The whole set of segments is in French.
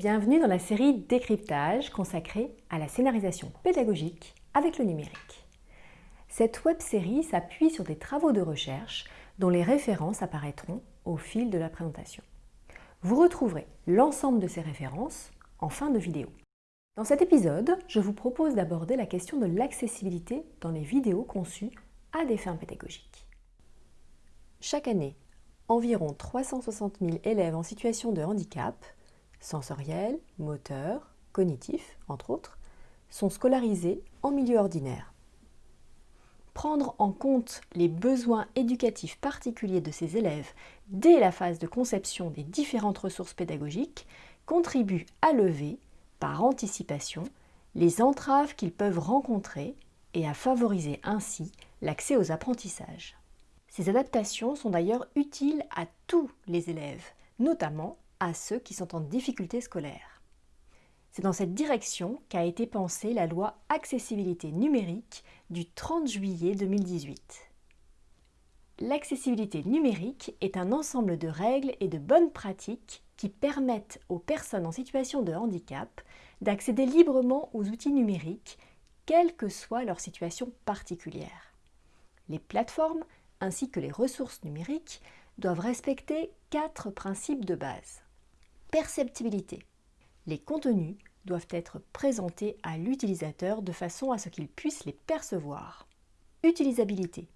bienvenue dans la série Décryptage consacrée à la scénarisation pédagogique avec le numérique. Cette web-série s'appuie sur des travaux de recherche dont les références apparaîtront au fil de la présentation. Vous retrouverez l'ensemble de ces références en fin de vidéo. Dans cet épisode, je vous propose d'aborder la question de l'accessibilité dans les vidéos conçues à des fins pédagogiques. Chaque année, environ 360 000 élèves en situation de handicap, sensoriel, moteur, cognitif, entre autres, sont scolarisés en milieu ordinaire. Prendre en compte les besoins éducatifs particuliers de ces élèves dès la phase de conception des différentes ressources pédagogiques contribue à lever, par anticipation, les entraves qu'ils peuvent rencontrer et à favoriser ainsi l'accès aux apprentissages. Ces adaptations sont d'ailleurs utiles à tous les élèves, notamment à ceux qui sont en difficulté scolaire. C'est dans cette direction qu'a été pensée la loi accessibilité numérique du 30 juillet 2018. L'accessibilité numérique est un ensemble de règles et de bonnes pratiques qui permettent aux personnes en situation de handicap d'accéder librement aux outils numériques, quelle que soit leur situation particulière. Les plateformes ainsi que les ressources numériques doivent respecter quatre principes de base. Perceptibilité. Les contenus doivent être présentés à l'utilisateur de façon à ce qu'il puisse les percevoir. Utilisabilité.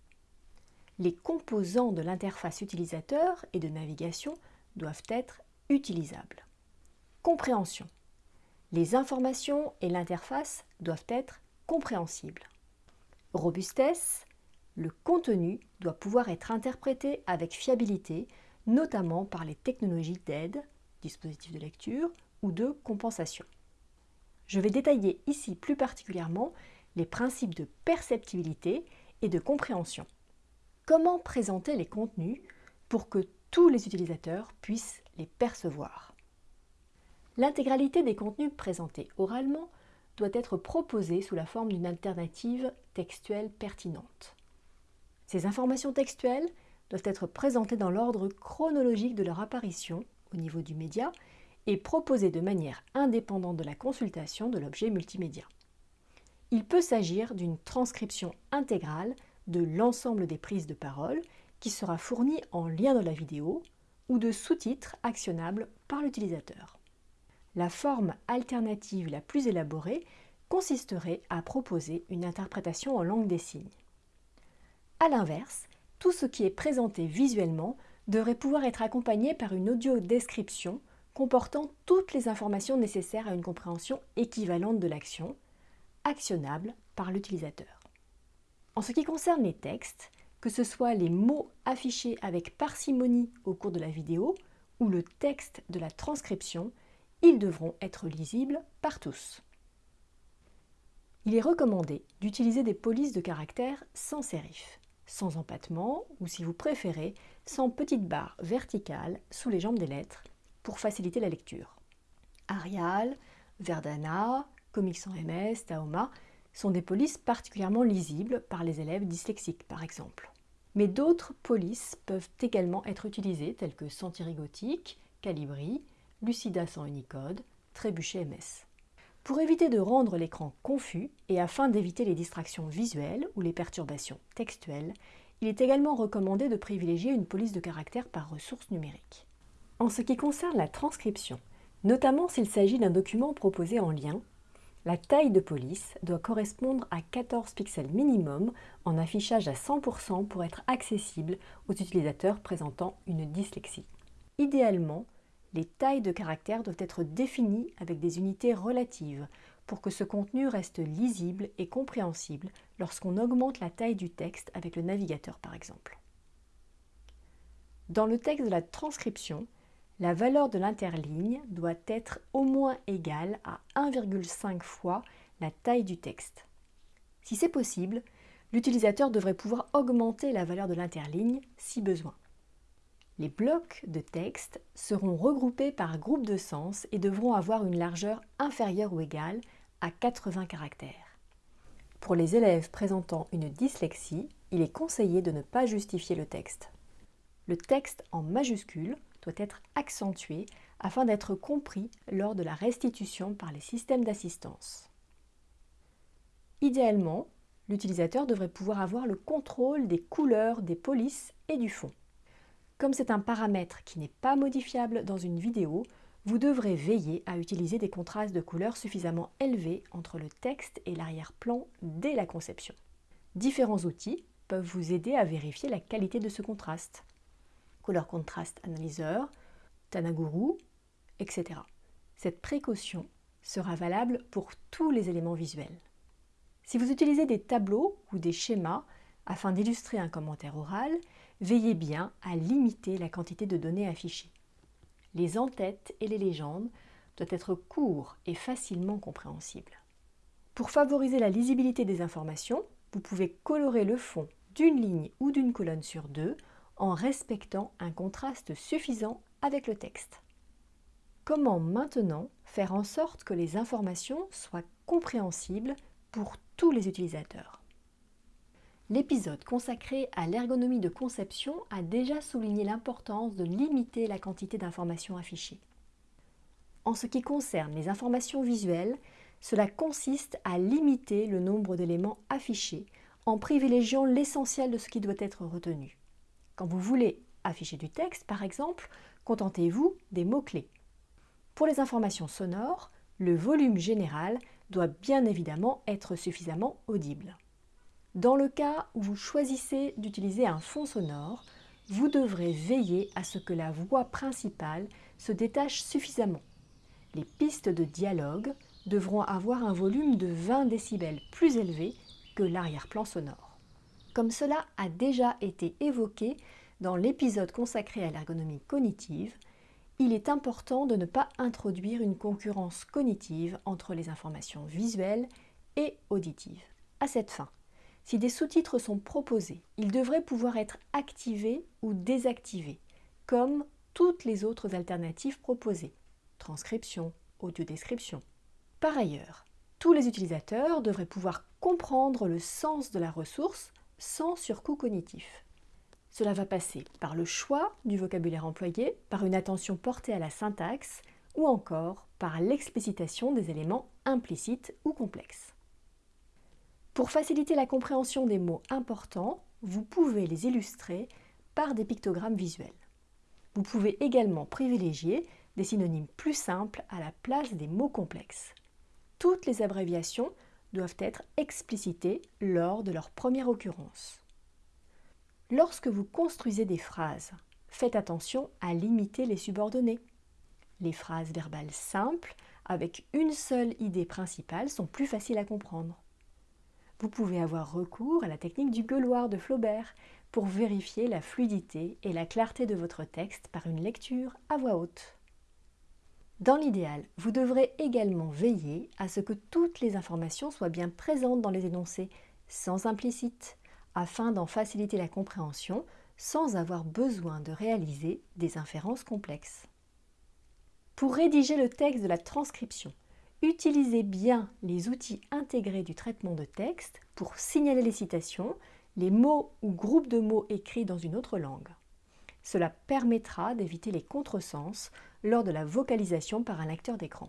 Les composants de l'interface utilisateur et de navigation doivent être utilisables. Compréhension. Les informations et l'interface doivent être compréhensibles. Robustesse le contenu doit pouvoir être interprété avec fiabilité, notamment par les technologies d'aide, dispositifs de lecture ou de compensation. Je vais détailler ici plus particulièrement les principes de perceptibilité et de compréhension. Comment présenter les contenus pour que tous les utilisateurs puissent les percevoir? L'intégralité des contenus présentés oralement doit être proposée sous la forme d'une alternative textuelle pertinente. Ces informations textuelles doivent être présentées dans l'ordre chronologique de leur apparition au niveau du média et proposées de manière indépendante de la consultation de l'objet multimédia. Il peut s'agir d'une transcription intégrale de l'ensemble des prises de parole qui sera fournie en lien dans la vidéo ou de sous-titres actionnables par l'utilisateur. La forme alternative la plus élaborée consisterait à proposer une interprétation en langue des signes. A l'inverse, tout ce qui est présenté visuellement devrait pouvoir être accompagné par une audio-description comportant toutes les informations nécessaires à une compréhension équivalente de l'action, actionnable par l'utilisateur. En ce qui concerne les textes, que ce soit les mots affichés avec parcimonie au cours de la vidéo ou le texte de la transcription, ils devront être lisibles par tous. Il est recommandé d'utiliser des polices de caractère sans sérif sans empattement ou si vous préférez, sans petite barre verticale sous les jambes des lettres pour faciliter la lecture. Arial, Verdana, Comics sans MS, Taoma sont des polices particulièrement lisibles par les élèves dyslexiques par exemple. Mais d'autres polices peuvent également être utilisées telles que Sentiri Gothique, Calibri, Lucida sans Unicode, Trébuchet MS. Pour éviter de rendre l'écran confus et afin d'éviter les distractions visuelles ou les perturbations textuelles, il est également recommandé de privilégier une police de caractère par ressource numérique. En ce qui concerne la transcription, notamment s'il s'agit d'un document proposé en lien, la taille de police doit correspondre à 14 pixels minimum en affichage à 100% pour être accessible aux utilisateurs présentant une dyslexie. Idéalement, les tailles de caractères doivent être définies avec des unités relatives pour que ce contenu reste lisible et compréhensible lorsqu'on augmente la taille du texte avec le navigateur par exemple. Dans le texte de la transcription, la valeur de l'interligne doit être au moins égale à 1,5 fois la taille du texte. Si c'est possible, l'utilisateur devrait pouvoir augmenter la valeur de l'interligne si besoin. Les blocs de texte seront regroupés par groupe de sens et devront avoir une largeur inférieure ou égale à 80 caractères. Pour les élèves présentant une dyslexie, il est conseillé de ne pas justifier le texte. Le texte en majuscule doit être accentué afin d'être compris lors de la restitution par les systèmes d'assistance. Idéalement, l'utilisateur devrait pouvoir avoir le contrôle des couleurs, des polices et du fond. Comme c'est un paramètre qui n'est pas modifiable dans une vidéo, vous devrez veiller à utiliser des contrastes de couleurs suffisamment élevés entre le texte et l'arrière-plan dès la conception. Différents outils peuvent vous aider à vérifier la qualité de ce contraste. Color Contrast Analyzer, Tanaguru, etc. Cette précaution sera valable pour tous les éléments visuels. Si vous utilisez des tableaux ou des schémas afin d'illustrer un commentaire oral, veillez bien à limiter la quantité de données affichées. Les entêtes et les légendes doivent être courts et facilement compréhensibles. Pour favoriser la lisibilité des informations, vous pouvez colorer le fond d'une ligne ou d'une colonne sur deux en respectant un contraste suffisant avec le texte. Comment maintenant faire en sorte que les informations soient compréhensibles pour tous les utilisateurs? L'épisode consacré à l'ergonomie de conception a déjà souligné l'importance de limiter la quantité d'informations affichées. En ce qui concerne les informations visuelles, cela consiste à limiter le nombre d'éléments affichés en privilégiant l'essentiel de ce qui doit être retenu. Quand vous voulez afficher du texte, par exemple, contentez-vous des mots-clés. Pour les informations sonores, le volume général doit bien évidemment être suffisamment audible. Dans le cas où vous choisissez d'utiliser un fond sonore, vous devrez veiller à ce que la voix principale se détache suffisamment. Les pistes de dialogue devront avoir un volume de 20 décibels plus élevé que l'arrière-plan sonore. Comme cela a déjà été évoqué dans l'épisode consacré à l'ergonomie cognitive, il est important de ne pas introduire une concurrence cognitive entre les informations visuelles et auditives. À cette fin, si des sous-titres sont proposés, ils devraient pouvoir être activés ou désactivés, comme toutes les autres alternatives proposées, transcription, audio-description. Par ailleurs, tous les utilisateurs devraient pouvoir comprendre le sens de la ressource sans surcoût cognitif. Cela va passer par le choix du vocabulaire employé, par une attention portée à la syntaxe ou encore par l'explicitation des éléments implicites ou complexes. Pour faciliter la compréhension des mots importants, vous pouvez les illustrer par des pictogrammes visuels. Vous pouvez également privilégier des synonymes plus simples à la place des mots complexes. Toutes les abréviations doivent être explicitées lors de leur première occurrence. Lorsque vous construisez des phrases, faites attention à limiter les subordonnées. Les phrases verbales simples, avec une seule idée principale, sont plus faciles à comprendre. Vous pouvez avoir recours à la technique du gueuloir de Flaubert pour vérifier la fluidité et la clarté de votre texte par une lecture à voix haute. Dans l'idéal, vous devrez également veiller à ce que toutes les informations soient bien présentes dans les énoncés, sans implicite, afin d'en faciliter la compréhension sans avoir besoin de réaliser des inférences complexes. Pour rédiger le texte de la transcription, utilisez bien les outils intégrés du traitement de texte pour signaler les citations, les mots ou groupes de mots écrits dans une autre langue. Cela permettra d'éviter les contresens lors de la vocalisation par un lecteur d'écran.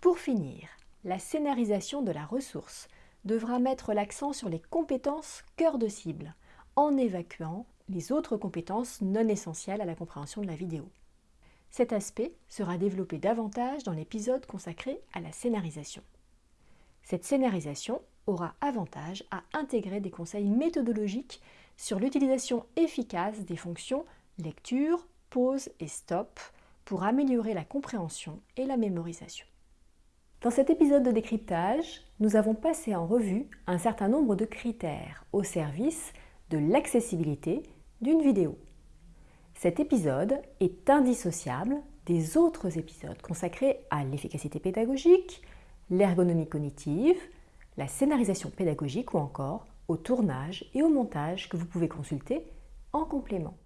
Pour finir, la scénarisation de la ressource devra mettre l'accent sur les compétences cœur de cible, en évacuant les autres compétences non essentielles à la compréhension de la vidéo. Cet aspect sera développé davantage dans l'épisode consacré à la scénarisation. Cette scénarisation aura avantage à intégrer des conseils méthodologiques sur l'utilisation efficace des fonctions lecture, pause et stop pour améliorer la compréhension et la mémorisation. Dans cet épisode de décryptage, nous avons passé en revue un certain nombre de critères au service de l'accessibilité d'une vidéo. Cet épisode est indissociable des autres épisodes consacrés à l'efficacité pédagogique, l'ergonomie cognitive, la scénarisation pédagogique ou encore au tournage et au montage que vous pouvez consulter en complément.